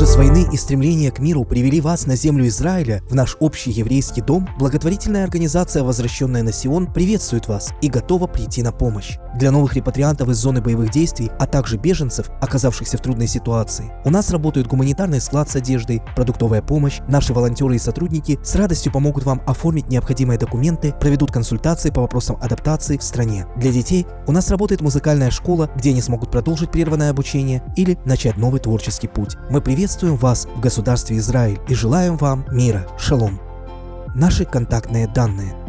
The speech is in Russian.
Ужас войны и стремление к миру привели вас на землю Израиля, в наш общий еврейский дом, благотворительная организация «Возвращенная на Сион» приветствует вас и готова прийти на помощь. Для новых репатриантов из зоны боевых действий, а также беженцев, оказавшихся в трудной ситуации, у нас работает гуманитарный склад с одеждой, продуктовая помощь, наши волонтеры и сотрудники с радостью помогут вам оформить необходимые документы, проведут консультации по вопросам адаптации в стране. Для детей у нас работает музыкальная школа, где они смогут продолжить прерванное обучение или начать новый творческий путь. Мы приветствуем вас в государстве Израиль и желаем вам мира. Шалом. Наши контактные данные